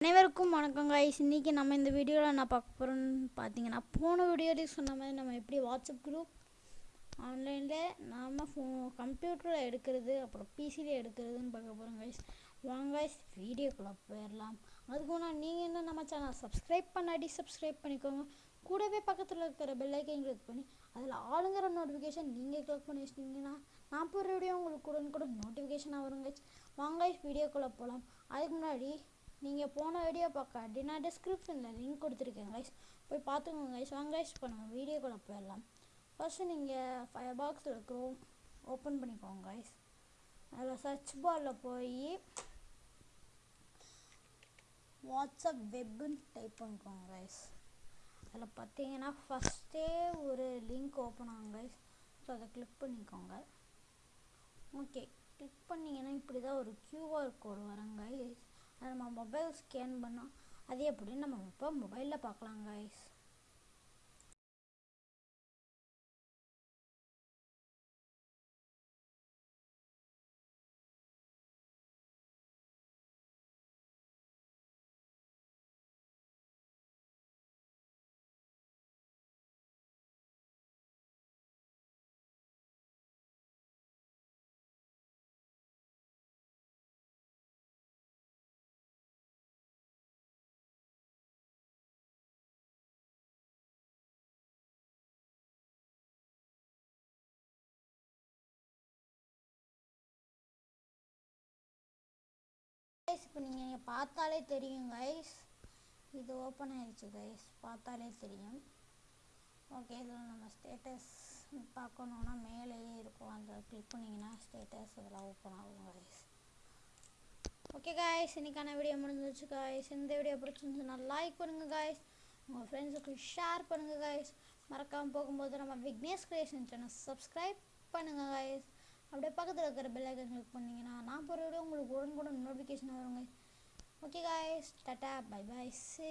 அனைவருக்கும் வணக்கம் கைஸ் இன்றைக்கி நம்ம இந்த வீடியோவில் நான் பார்க்க போகிறேன்னு பார்த்தீங்கன்னா போன வீடியோலேயே சொன்ன மாதிரி நம்ம எப்படி வாட்ஸ்அப் குரூப் ஆன்லைனில் நாம் ஃபோ கம்ப்யூட்டரில் எடுக்கிறது அப்புறம் பிசியில் எடுக்கிறதுன்னு பார்க்க போகிறோம் கைஸ் வாங்க கைஸ் வீடியோக்குள்ளே போயிடலாம் அதுக்கு முன்னாடி நீங்கள் என்ன நம்ம சேனல் சப்ஸ்கிரைப் பண்ணாடி சப்ஸ்கிரைப் பண்ணிக்கோங்க. கூடவே பக்கத்தில் இருக்கிற பெல்லைக்கையும் கிளிக் பண்ணி அதில் ஆளுங்கிற நோட்டிஃபிகேஷன் நீங்கள் கிளிக் பண்ணி வச்சிட்டிங்கன்னா நான் போகிற வீடியோ உங்களுக்கு உடனுக்குடன் நோட்டிஃபிகேஷனாக வரும் கைஸ் வாங்க கைஸ் வீடியோக்குள்ளே போகலாம் அதுக்கு முன்னாடி நீங்கள் போன வீடியோ பார்க்க அப்படின்னா டிஸ்கிரிப்ஷனில் லிங்க் கொடுத்துருக்கேன் கைஸ் போய் பார்த்துக்கோங்க கைஸ் வாங்க கைஸ் இப்போ நம்ம வீடியோக்குள்ளே போயிடலாம். ஃபஸ்ட்டு நீங்கள் ஃபைவ் பாக்ஸில் இருக்கிறோம் ஓப்பன் பண்ணிக்கோங்க கைஸ் அதில் சர்ச் பாரில் போய் வாட்ஸ்அப் வெப்புன்னு டைப் பண்ணிக்கோங்க கைஸ் அதில் பார்த்தீங்கன்னா ஃபஸ்ட்டே ஒரு லிங்க் ஓப்பன் ஆகும் கைஸ் ஸோ அதை கிளிக் பண்ணிக்கோங்க. ஓகே கிளிக் பண்ணிங்கன்னா இப்படி தான் ஒரு க்யூஆர் கோடு வரங்க கைஸ் அதை நம்ம மொபைல் ஸ்கேன் பண்ணோம் அது எப்படின்னு நம்ம இப்போ மொபைலில் பார்க்கலாம் கைஸ் இப்போ நீங்கள் நீங்கள் பார்த்தாலே தெரியும் கைஸ் இது ஓப்பன் ஆயிடுச்சு கைஸ் பார்த்தாலே தெரியும். ஓகே இதில் நம்ம ஸ்டேட்டஸ் பார்க்கணுன்னா மேலேயே இருக்கும். அந்த கிளிக் பண்ணிங்கன்னா ஸ்டேட்டஸ் இதெல்லாம் ஓப்பன் ஆகும் கைஸ் ஓகே காய்ஸ் இன்னைக்கான வீடியோ முடிஞ்சிச்சு காய்ஸ் இந்த வீடியோ பிடிச்சிருந்துச்சுன்னா லைக் பண்ணுங்கள் காய்ஸ் உங்கள் ஃப்ரெண்ட்ஸுக்கு ஷேர் பண்ணுங்கள் காய்ஸ் மறக்காமல் போகும்போது நம்ம விக்னேஷ் கிரியேஷன் சேனல் சப்ஸ்கிரைப் பண்ணுங்கள் காய்ஸ் பக்கத்தில் இருக்கிற பெல் ஐக்கன் கிளிக் பண்ணிங்கன்னா நான் போகிற வீடியோ உங்களுக்கு உடனுக்குடன் நோட்டிஃபிகேஷன் வருங்க okay guys tata bye bye see